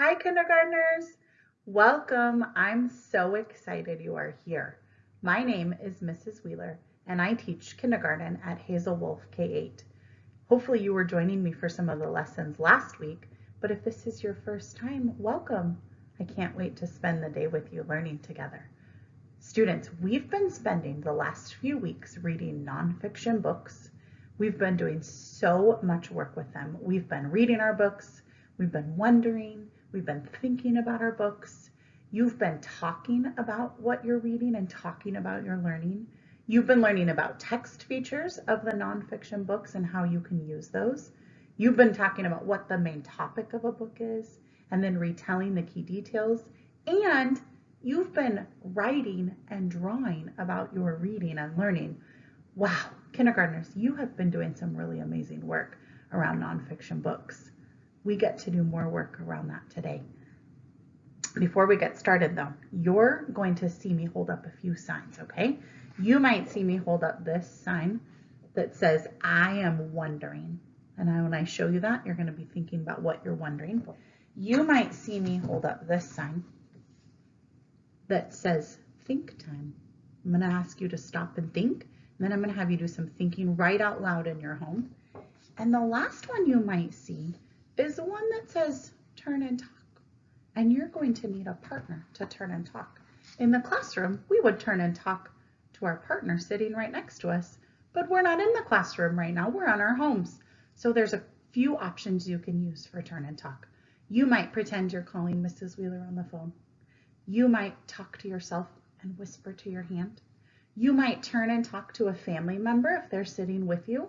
Hi, kindergartners. Welcome. I'm so excited you are here. My name is Mrs. Wheeler, and I teach kindergarten at Hazel Wolf K-8. Hopefully you were joining me for some of the lessons last week, but if this is your first time, welcome. I can't wait to spend the day with you learning together. Students, we've been spending the last few weeks reading nonfiction books. We've been doing so much work with them. We've been reading our books, we've been wondering, we've been thinking about our books. You've been talking about what you're reading and talking about your learning. You've been learning about text features of the nonfiction books and how you can use those. You've been talking about what the main topic of a book is and then retelling the key details. And you've been writing and drawing about your reading and learning. Wow, kindergartners, you have been doing some really amazing work around nonfiction books. We get to do more work around that today. Before we get started though, you're going to see me hold up a few signs, okay? You might see me hold up this sign that says, I am wondering. And I, when I show you that, you're gonna be thinking about what you're wondering. You might see me hold up this sign that says, think time. I'm gonna ask you to stop and think, and then I'm gonna have you do some thinking right out loud in your home. And the last one you might see is the one that says, turn and talk and you're going to need a partner to turn and talk. In the classroom, we would turn and talk to our partner sitting right next to us, but we're not in the classroom right now, we're on our homes. So there's a few options you can use for turn and talk. You might pretend you're calling Mrs. Wheeler on the phone. You might talk to yourself and whisper to your hand. You might turn and talk to a family member if they're sitting with you.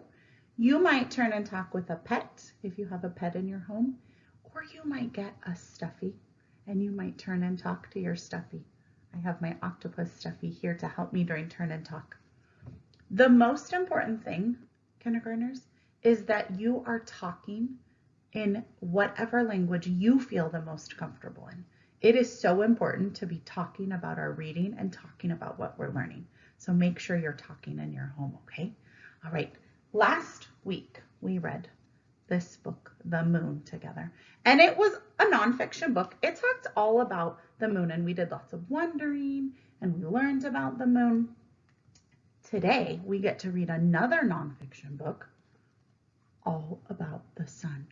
You might turn and talk with a pet if you have a pet in your home, or you might get a stuffy and you might turn and talk to your stuffy. I have my octopus stuffy here to help me during turn and talk. The most important thing, kindergartners, is that you are talking in whatever language you feel the most comfortable in. It is so important to be talking about our reading and talking about what we're learning. So make sure you're talking in your home, okay? All right, last week we read this book, The Moon, together. And it was a nonfiction book. It talked all about the moon, and we did lots of wondering and we learned about the moon. Today, we get to read another nonfiction book all about the sun.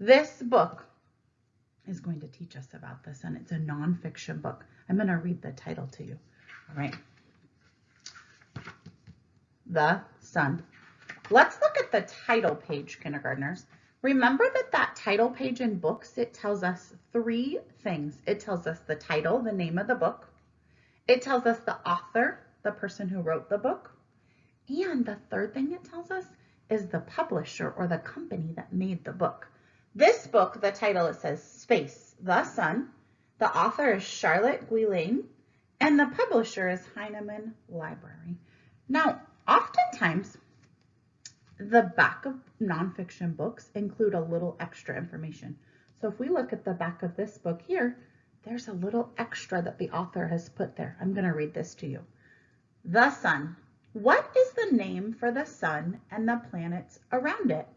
This book is going to teach us about the sun. It's a nonfiction book. I'm going to read the title to you. All right. The Sun. Let's look at the title page, kindergartners. Remember that that title page in books, it tells us three things. It tells us the title, the name of the book. It tells us the author, the person who wrote the book. And the third thing it tells us is the publisher or the company that made the book. This book, the title, it says Space, the Sun. The author is Charlotte Guillain and the publisher is Heinemann Library. Now, oftentimes the back of nonfiction books include a little extra information. So if we look at the back of this book here, there's a little extra that the author has put there. I'm going to read this to you. The sun. What is the name for the sun and the planets around it?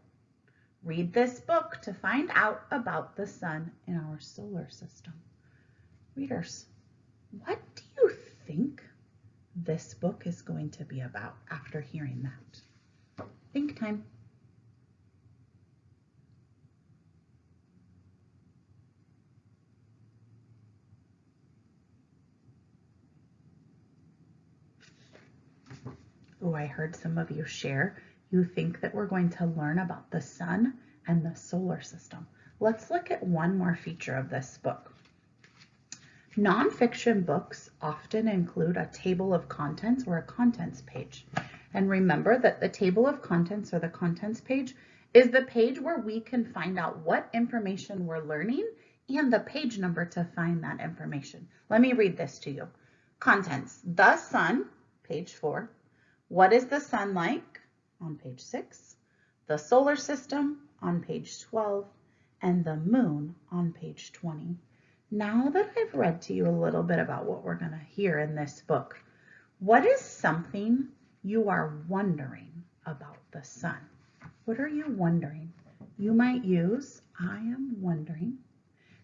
Read this book to find out about the sun in our solar system. Readers, what do you think this book is going to be about after hearing that? Think time. Oh, I heard some of you share. You think that we're going to learn about the sun and the solar system. Let's look at one more feature of this book. Nonfiction books often include a table of contents or a contents page. And remember that the table of contents or the contents page is the page where we can find out what information we're learning and the page number to find that information. Let me read this to you. Contents, the sun, page four. What is the sun like? On page six. The solar system on page 12 and the moon on page 20. Now that I've read to you a little bit about what we're going to hear in this book, what is something you are wondering about the sun. What are you wondering? You might use I am wondering.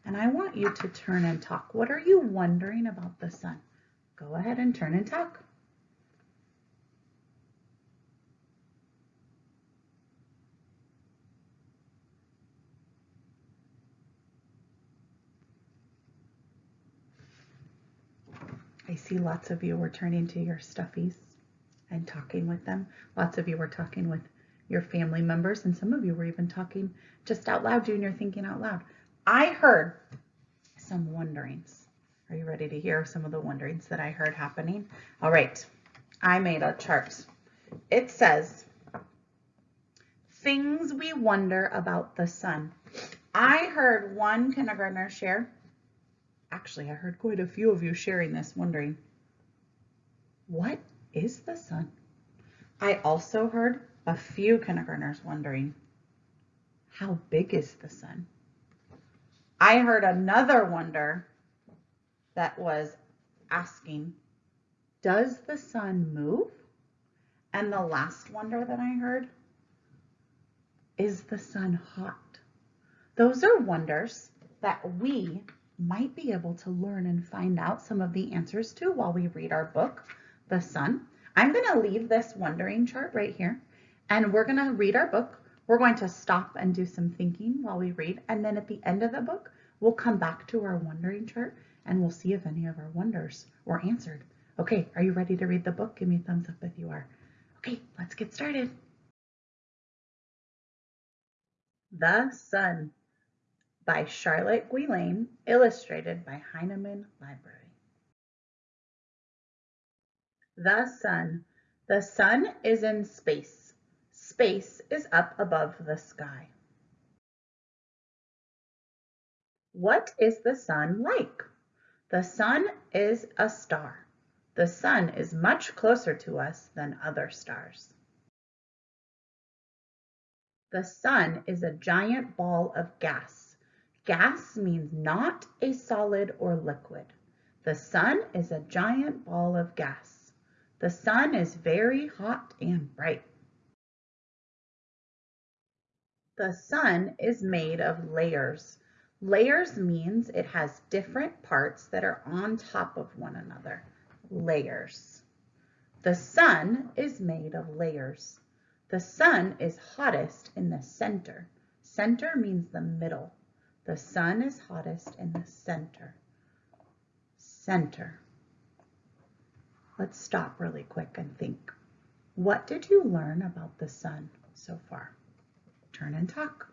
and I want you to turn and talk. What are you wondering about the sun? Go ahead and turn and talk. I see lots of you were turning to your stuffies and talking with them. Lots of you were talking with your family members, and some of you were even talking just out loud, doing your thinking out loud. I heard some wonderings. Are you ready to hear some of the wonderings that I heard happening? All right, I made a chart. It says, things we wonder about the sun. I heard one kindergartner share Actually, I heard quite a few of you sharing this, wondering, what is the sun? I also heard a few kindergartners wondering, how big is the sun? I heard another wonder that was asking, does the sun move? And the last wonder that I heard, is the sun hot? Those are wonders that we might be able to learn and find out some of the answers to while we read our book, The Sun. I'm going to leave this wondering chart right here, and we're going to read our book. We're going to stop and do some thinking while we read, and then at the end of the book, we'll come back to our wondering chart, and we'll see if any of our wonders were answered. Okay, are you ready to read the book? Give me a thumbs up if you are. Okay, let's get started. The Sun by Charlotte Guillain, illustrated by Heinemann Library. The sun. The sun is in space. Space is up above the sky. What is the sun like? The sun is a star. The sun is much closer to us than other stars. The sun is a giant ball of gas. Gas means not a solid or liquid. The sun is a giant ball of gas. The sun is very hot and bright. The sun is made of layers. Layers means it has different parts that are on top of one another. Layers. The sun is made of layers. The sun is hottest in the center. Center means the middle. The sun is hottest in the center. Center. Let's stop really quick and think. What did you learn about the sun so far? Turn and talk.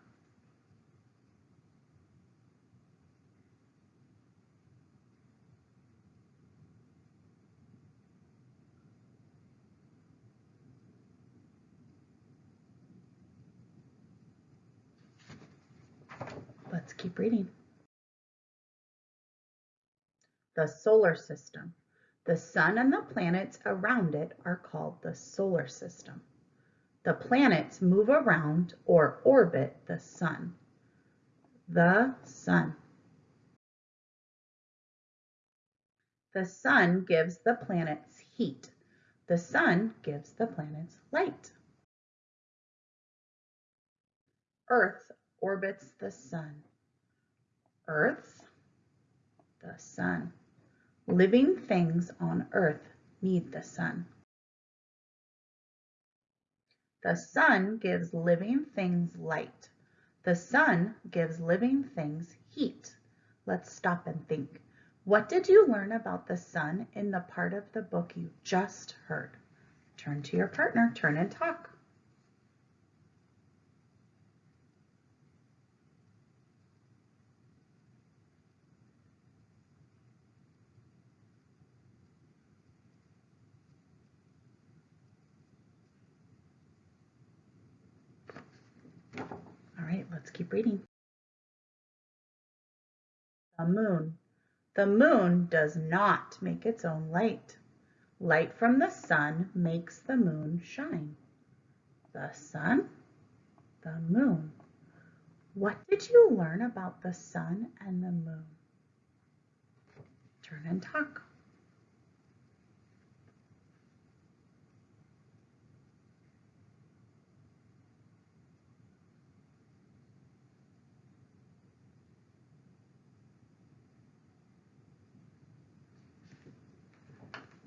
Let's keep reading. The solar system. The sun and the planets around it are called the solar system. The planets move around or orbit the sun. The sun. The sun gives the planets heat. The sun gives the planets light. Earth orbits the sun. Earth, the sun. Living things on earth need the sun. The sun gives living things light. The sun gives living things heat. Let's stop and think. What did you learn about the sun in the part of the book you just heard? Turn to your partner, turn and talk. right, let's reading. The moon. The moon does not make its own light. Light from the sun makes the moon shine. The sun, the moon. What did you learn about the sun and the moon? Turn and talk.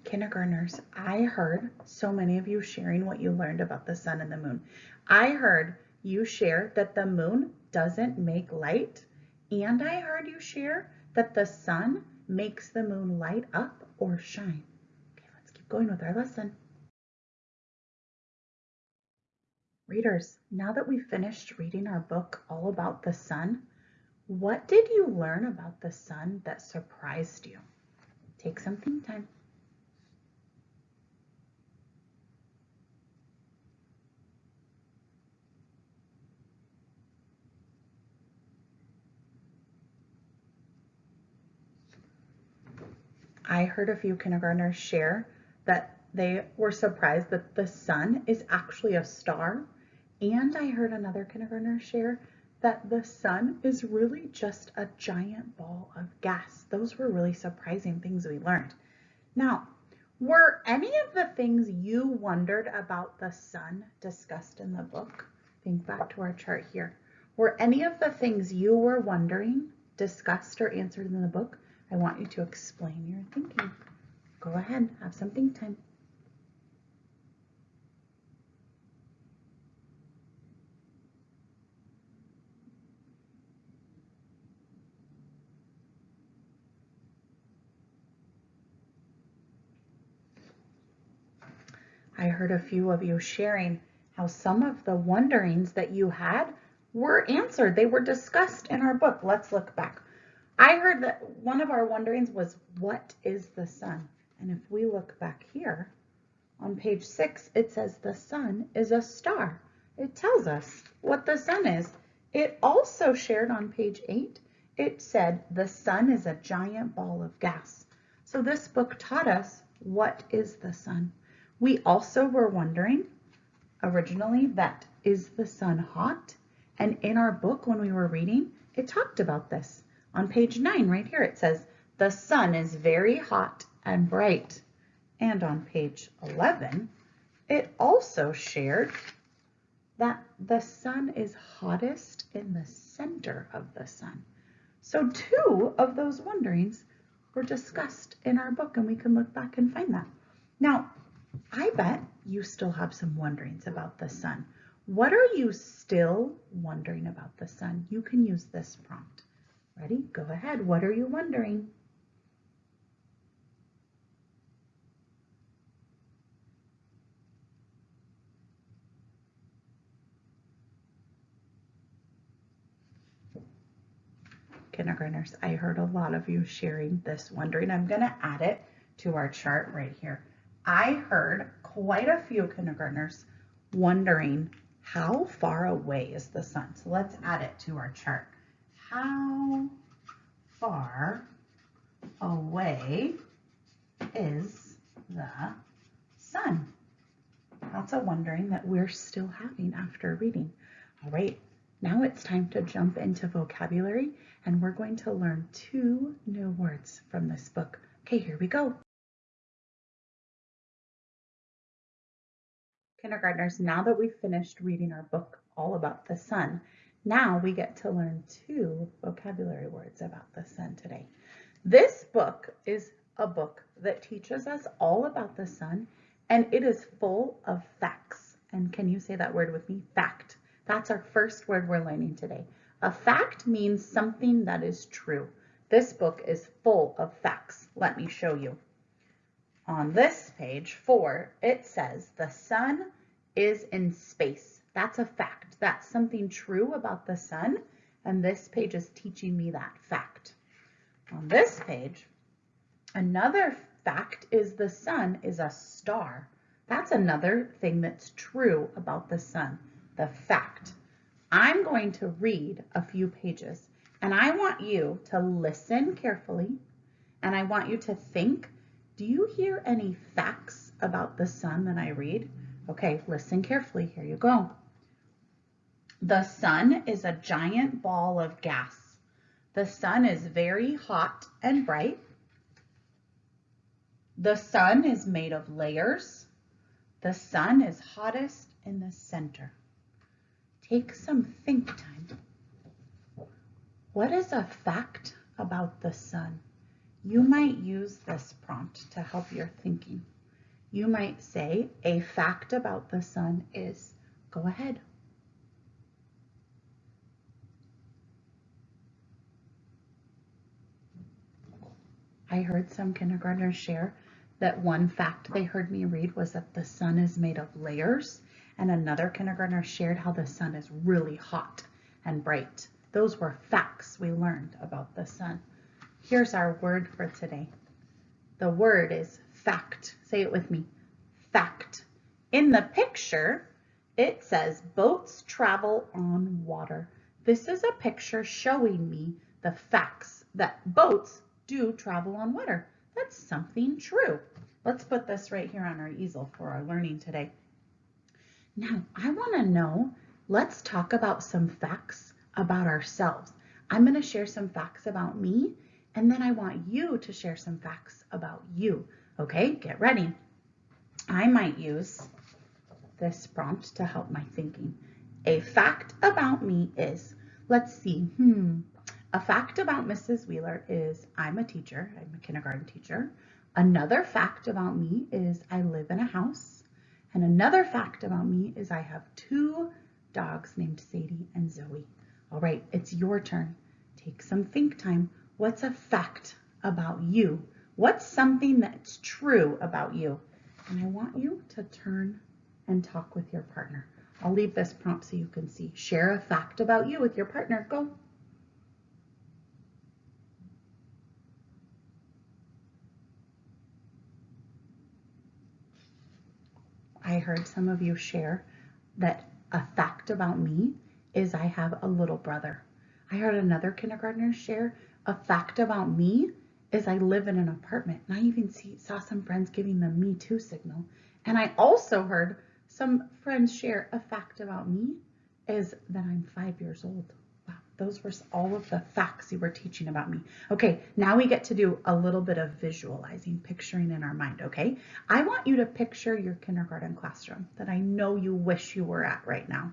Kindergartners, I heard so many of you sharing what you learned about the sun and the moon. I heard you share that the moon doesn't make light, and I heard you share that the sun makes the moon light up or shine. Okay, let's keep going with our lesson. Readers, now that we've finished reading our book all about the sun, what did you learn about the sun that surprised you? Take some think time. I heard a few kindergartners share that they were surprised that the sun is actually a star. And I heard another kindergartner share that the sun is really just a giant ball of gas. Those were really surprising things we learned. Now, were any of the things you wondered about the sun discussed in the book? Think back to our chart here. Were any of the things you were wondering discussed or answered in the book? I want you to explain your thinking. Go ahead, have some think time. I heard a few of you sharing how some of the wonderings that you had were answered. They were discussed in our book. Let's look back. I heard that one of our wonderings was, what is the sun? And if we look back here on page six, it says the sun is a star. It tells us what the sun is. It also shared on page eight, it said the sun is a giant ball of gas. So this book taught us what is the sun. We also were wondering originally that is the sun hot? And in our book, when we were reading, it talked about this. On page nine, right here, it says, the sun is very hot and bright. And on page 11, it also shared that the sun is hottest in the center of the sun. So two of those wonderings were discussed in our book and we can look back and find that. Now, I bet you still have some wonderings about the sun. What are you still wondering about the sun? You can use this prompt. Ready? Go ahead. What are you wondering? Kindergartners, I heard a lot of you sharing this wondering. I'm going to add it to our chart right here. I heard quite a few kindergartners wondering how far away is the sun? So let's add it to our chart. How far away is the sun? That's a wondering that we're still having after reading. All right, now it's time to jump into vocabulary and we're going to learn two new words from this book. Okay, here we go. kindergartners, now that we've finished reading our book all about the sun, now we get to learn two vocabulary words about the sun today. This book is a book that teaches us all about the sun and it is full of facts. And can you say that word with me? Fact. That's our first word we're learning today. A fact means something that is true. This book is full of facts. Let me show you. On this page four, it says the sun is in space. That's a fact. That's something true about the sun. And this page is teaching me that fact. On this page, another fact is the sun is a star. That's another thing that's true about the sun, the fact. I'm going to read a few pages and I want you to listen carefully and I want you to think, do you hear any facts about the sun that I read? Okay, listen carefully. Here you go. The sun is a giant ball of gas. The sun is very hot and bright. The sun is made of layers. The sun is hottest in the center. Take some think time. What is a fact about the sun? you might use this prompt to help your thinking. You might say, a fact about the sun is, go ahead. I heard some kindergartners share that one fact they heard me read was that the sun is made of layers and another kindergartner shared how the sun is really hot and bright. Those were facts we learned about the sun. Here's our word for today. The word is fact. Say it with me. Fact. In the picture, it says boats travel on water. This is a picture showing me the facts that boats do travel on water. That's something true. Let's put this right here on our easel for our learning today. Now, I want to know, let's talk about some facts about ourselves. I'm going to share some facts about me, and then I want you to share some facts about you. Okay, get ready. I might use this prompt to help my thinking. A fact about me is, let's see, hmm, a fact about Mrs. Wheeler is I'm a teacher, I'm a kindergarten teacher. Another fact about me is I live in a house. And another fact about me is I have two dogs named Sadie and Zoe. All right, it's your turn. Take some think time. What's a fact about you? What's something that's true about you? And I want you to turn and talk with your partner. I'll leave this prompt so you can see. Share a fact about you with your partner. Go. I heard some of you share that a fact about me is I have a little brother. I heard another kindergartner share a fact about me is I live in an apartment. And I even see, saw some friends giving the me too signal. And I also heard some friends share a fact about me is that I'm five years old. Those were all of the facts you were teaching about me. Okay, now we get to do a little bit of visualizing, picturing in our mind, okay? I want you to picture your kindergarten classroom that I know you wish you were at right now.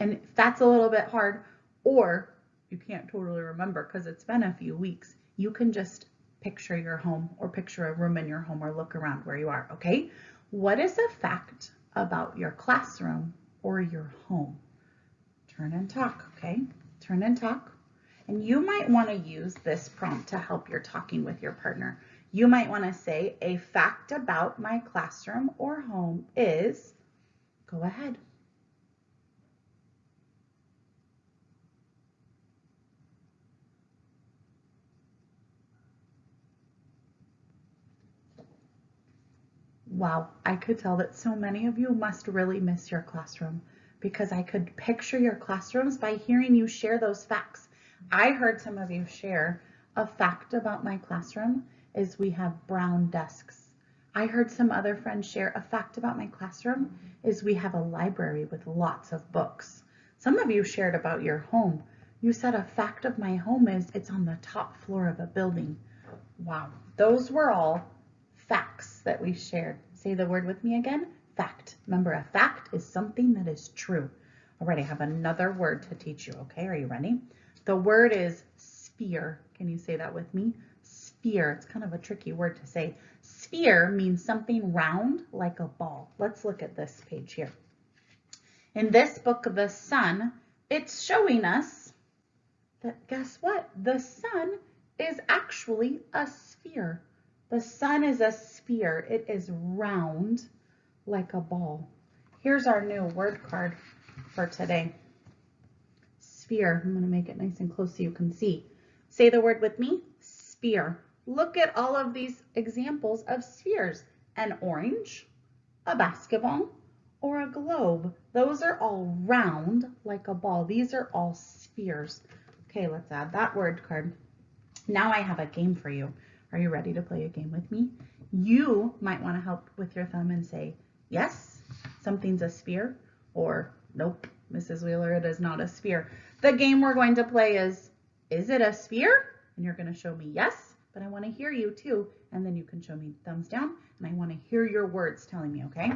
And if that's a little bit hard, or you can't totally remember because it's been a few weeks, you can just picture your home or picture a room in your home or look around where you are, okay? What is a fact about your classroom or your home? Turn and talk, okay? Turn and talk. And you might want to use this prompt to help your talking with your partner. You might want to say, a fact about my classroom or home is, go ahead. Wow, I could tell that so many of you must really miss your classroom because I could picture your classrooms by hearing you share those facts. I heard some of you share a fact about my classroom is we have brown desks. I heard some other friends share a fact about my classroom is we have a library with lots of books. Some of you shared about your home. You said a fact of my home is it's on the top floor of a building. Wow, those were all facts that we shared. Say the word with me again, fact. Remember, a fact is something that is true. All right, I have another word to teach you, okay? Are you ready? The word is sphere. Can you say that with me? Sphere. It's kind of a tricky word to say. Sphere means something round like a ball. Let's look at this page here. In this book, of The Sun, it's showing us that guess what? The sun is actually a sphere. The sun is a sphere. It is round like a ball. Here's our new word card for today. Sphere. I'm going to make it nice and close so you can see. Say the word with me. Sphere. Look at all of these examples of spheres. An orange, a basketball, or a globe. Those are all round like a ball. These are all spheres. Okay, let's add that word card. Now I have a game for you. Are you ready to play a game with me? You might want to help with your thumb and say, yes, something's a sphere, or nope, Mrs. Wheeler, it is not a sphere. The game we're going to play is, is it a sphere? And you're going to show me yes, but I want to hear you too. And then you can show me thumbs down, and I want to hear your words telling me, okay?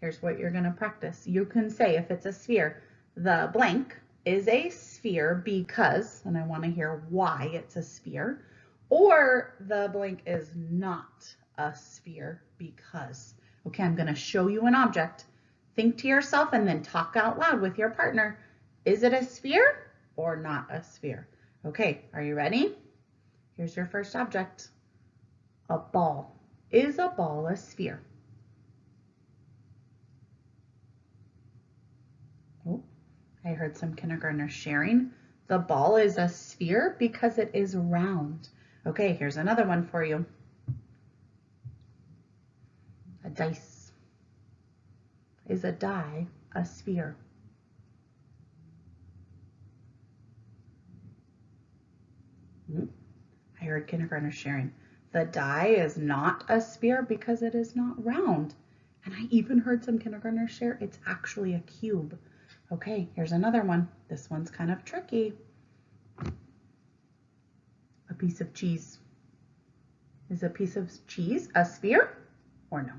Here's what you're going to practice. You can say if it's a sphere, the blank is a sphere because, and I want to hear why it's a sphere, or the blank is not a sphere because. Okay, I'm going to show you an object. Think to yourself and then talk out loud with your partner. Is it a sphere or not a sphere? Okay, are you ready? Here's your first object. A ball. Is a ball a sphere? Oh, I heard some kindergartners sharing. The ball is a sphere because it is round. Okay, here's another one for you. A dice. Is a die a sphere? Hmm. I heard kindergartners sharing. The die is not a sphere because it is not round. And I even heard some kindergartners share it's actually a cube. Okay, here's another one. This one's kind of tricky. A piece of cheese. Is a piece of cheese a sphere or no?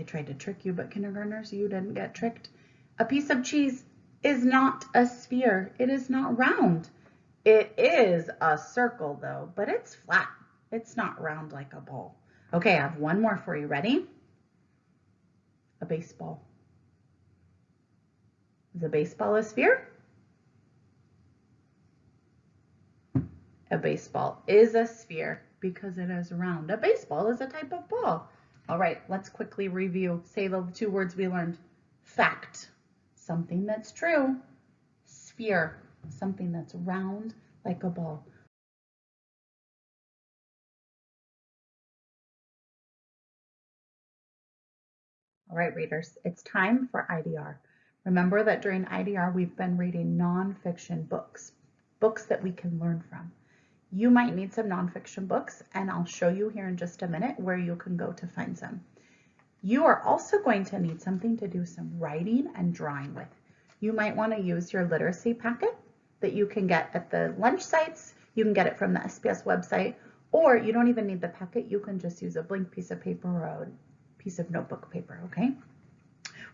I tried to trick you, but kindergartners, you didn't get tricked. A piece of cheese is not a sphere. It is not round. It is a circle though, but it's flat. It's not round like a ball. Okay, I have one more for you. Ready? A baseball. Is a baseball a sphere? A baseball is a sphere because it is round. A baseball is a type of ball. All right, let's quickly review. Say the two words we learned. Fact, something that's true. Sphere, something that's round like a ball. All right, readers, it's time for IDR. Remember that during IDR, we've been reading nonfiction books, books that we can learn from. You might need some nonfiction books, and I'll show you here in just a minute where you can go to find some. You are also going to need something to do some writing and drawing with. You might want to use your literacy packet that you can get at the lunch sites. You can get it from the SPS website, or you don't even need the packet. You can just use a blank piece of paper or a piece of notebook paper, okay?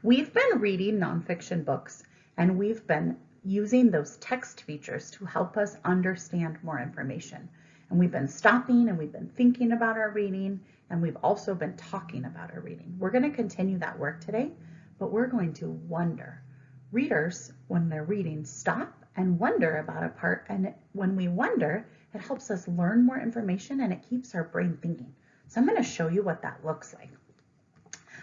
We've been reading nonfiction books and we've been using those text features to help us understand more information. And we've been stopping and we've been thinking about our reading and we've also been talking about our reading. We're going to continue that work today, but we're going to wonder. Readers, when they're reading, stop and wonder about a part. And when we wonder, it helps us learn more information and it keeps our brain thinking. So I'm going to show you what that looks like.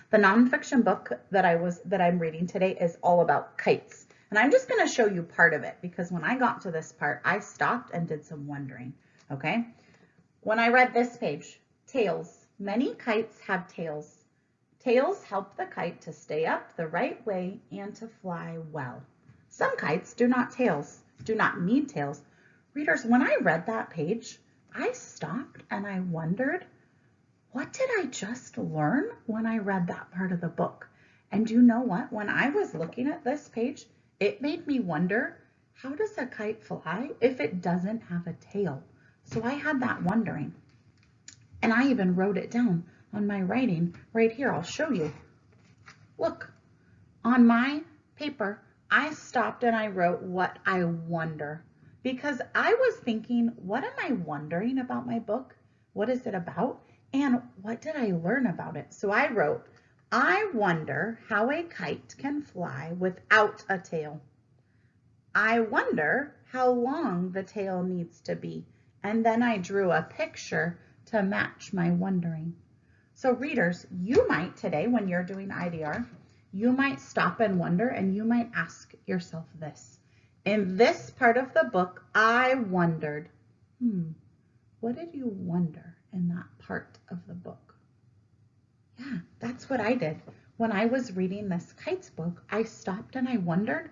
The nonfiction book that I was that I'm reading today is all about kites. And I'm just going to show you part of it because when I got to this part, I stopped and did some wondering. Okay. When I read this page, tails. Many kites have tails. Tails help the kite to stay up the right way and to fly well. Some kites do not tails, do not need tails. Readers, when I read that page, I stopped and I wondered, what did I just learn when I read that part of the book? And you know what? When I was looking at this page, it made me wonder, how does a kite fly if it doesn't have a tail? So I had that wondering. And I even wrote it down on my writing right here. I'll show you. Look, on my paper, I stopped and I wrote what I wonder because I was thinking, what am I wondering about my book? What is it about? And what did I learn about it? So I wrote, I wonder how a kite can fly without a tail. I wonder how long the tail needs to be. And then I drew a picture to match my wondering. So readers, you might today, when you're doing IDR, you might stop and wonder and you might ask yourself this. In this part of the book, I wondered, hmm, what did you wonder? in that part of the book. Yeah, that's what I did. When I was reading this kites book, I stopped and I wondered,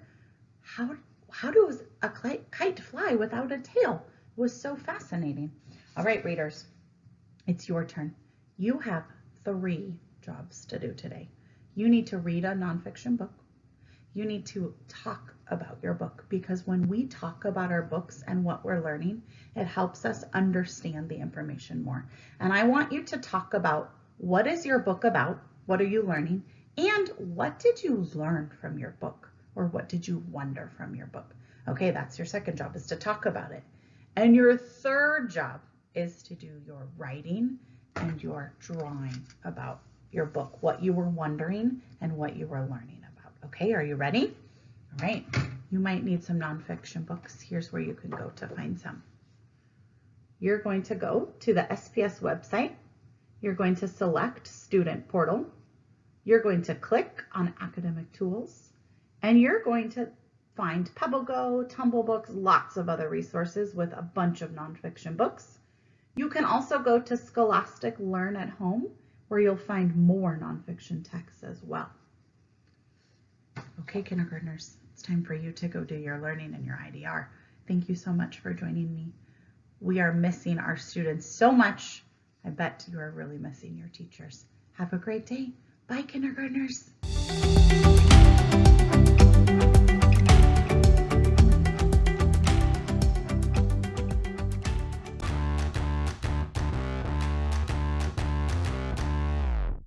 how, how does a kite fly without a tail? It was so fascinating. All right, readers, it's your turn. You have three jobs to do today. You need to read a nonfiction book. You need to talk about your book because when we talk about our books and what we're learning, it helps us understand the information more. And I want you to talk about what is your book about? What are you learning? And what did you learn from your book? Or what did you wonder from your book? Okay, that's your second job is to talk about it. And your third job is to do your writing and your drawing about your book, what you were wondering and what you were learning about. Okay, are you ready? All right, you might need some nonfiction books. Here's where you can go to find some. You're going to go to the SPS website. You're going to select Student Portal. You're going to click on Academic Tools and you're going to find PebbleGo, Tumble Books, lots of other resources with a bunch of nonfiction books. You can also go to Scholastic Learn at Home where you'll find more nonfiction texts as well. Okay, kindergartners, it's time for you to go do your learning and your IDR. Thank you so much for joining me. We are missing our students so much. I bet you are really missing your teachers. Have a great day. Bye, kindergartners.